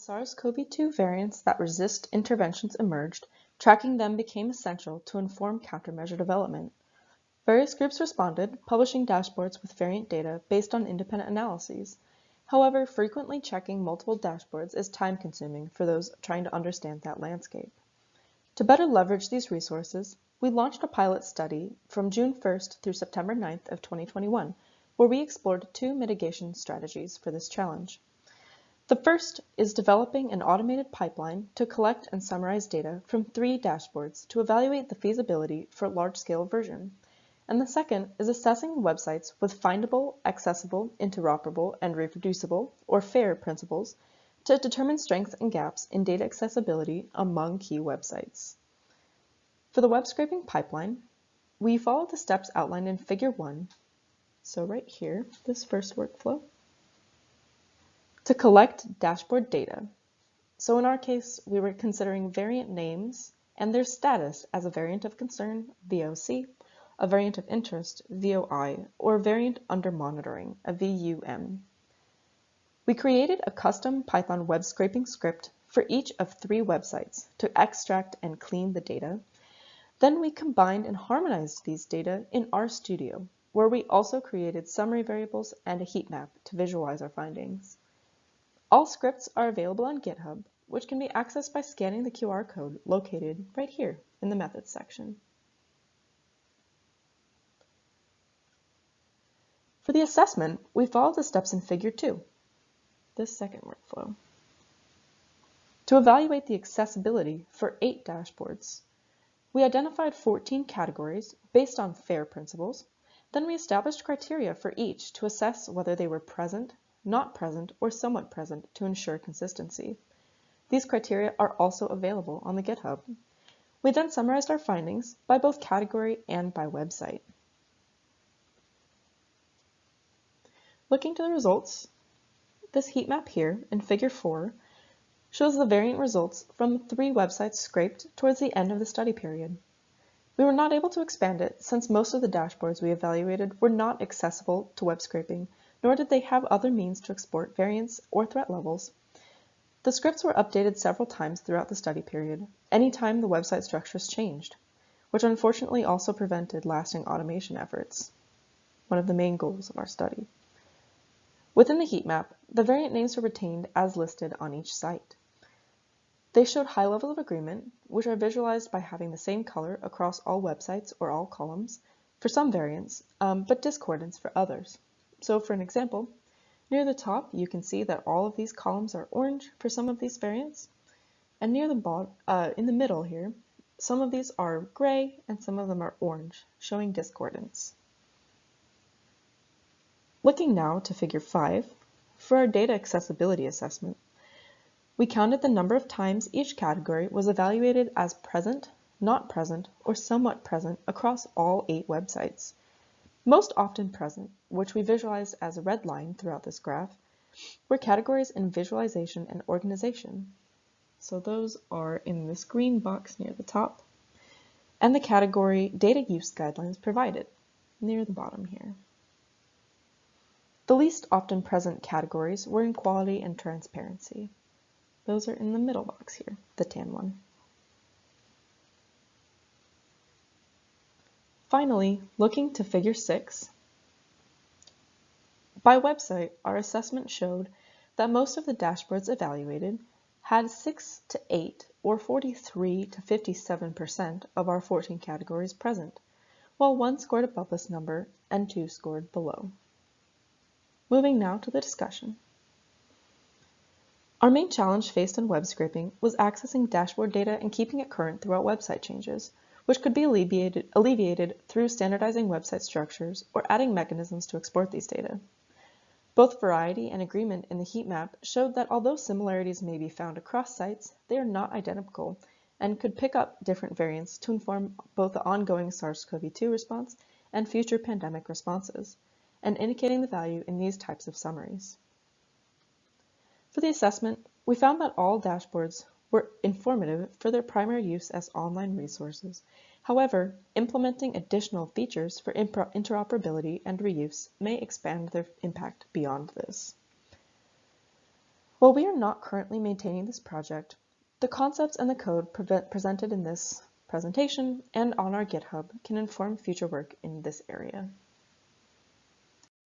As SARS-CoV-2 variants that resist interventions emerged, tracking them became essential to inform countermeasure development. Various groups responded, publishing dashboards with variant data based on independent analyses. However, frequently checking multiple dashboards is time-consuming for those trying to understand that landscape. To better leverage these resources, we launched a pilot study from June 1st through September 9th of 2021, where we explored two mitigation strategies for this challenge. The first is developing an automated pipeline to collect and summarize data from three dashboards to evaluate the feasibility for large-scale version. And the second is assessing websites with findable, accessible, interoperable, and reproducible, or FAIR principles to determine strengths and gaps in data accessibility among key websites. For the web scraping pipeline, we follow the steps outlined in Figure 1. So right here, this first workflow, to collect dashboard data. So in our case, we were considering variant names and their status as a variant of concern, VOC, a variant of interest, VOI, or variant under monitoring, a VUM. We created a custom Python web scraping script for each of three websites to extract and clean the data. Then we combined and harmonized these data in RStudio, where we also created summary variables and a heat map to visualize our findings. All scripts are available on GitHub, which can be accessed by scanning the QR code located right here in the Methods section. For the assessment, we followed the steps in Figure 2, this second workflow. To evaluate the accessibility for eight dashboards, we identified 14 categories based on FAIR principles. Then we established criteria for each to assess whether they were present not present, or somewhat present to ensure consistency. These criteria are also available on the GitHub. We then summarized our findings by both category and by website. Looking to the results, this heat map here in figure 4 shows the variant results from three websites scraped towards the end of the study period. We were not able to expand it since most of the dashboards we evaluated were not accessible to web scraping nor did they have other means to export variants or threat levels. The scripts were updated several times throughout the study period, anytime the website structures changed, which unfortunately also prevented lasting automation efforts, one of the main goals of our study. Within the heat map, the variant names were retained as listed on each site. They showed high level of agreement, which are visualized by having the same color across all websites or all columns for some variants, um, but discordance for others. So for an example, near the top you can see that all of these columns are orange for some of these variants. And near the bottom, uh, in the middle here, some of these are gray and some of them are orange, showing discordance. Looking now to figure 5, for our data accessibility assessment, we counted the number of times each category was evaluated as present, not present, or somewhat present across all eight websites. Most often present, which we visualized as a red line throughout this graph, were categories in visualization and organization. So those are in this green box near the top, and the category data use guidelines provided near the bottom here. The least often present categories were in quality and transparency. Those are in the middle box here, the tan one. Finally, looking to Figure 6, by website, our assessment showed that most of the dashboards evaluated had 6 to 8 or 43 to 57% of our 14 categories present, while one scored above this number and two scored below. Moving now to the discussion. Our main challenge faced in web scraping was accessing dashboard data and keeping it current throughout website changes, which could be alleviated, alleviated through standardizing website structures or adding mechanisms to export these data. Both variety and agreement in the heat map showed that although similarities may be found across sites, they are not identical and could pick up different variants to inform both the ongoing SARS-CoV-2 response and future pandemic responses, and indicating the value in these types of summaries. For the assessment, we found that all dashboards were informative for their primary use as online resources. However, implementing additional features for interoperability and reuse may expand their impact beyond this. While we are not currently maintaining this project, the concepts and the code presented in this presentation and on our GitHub can inform future work in this area.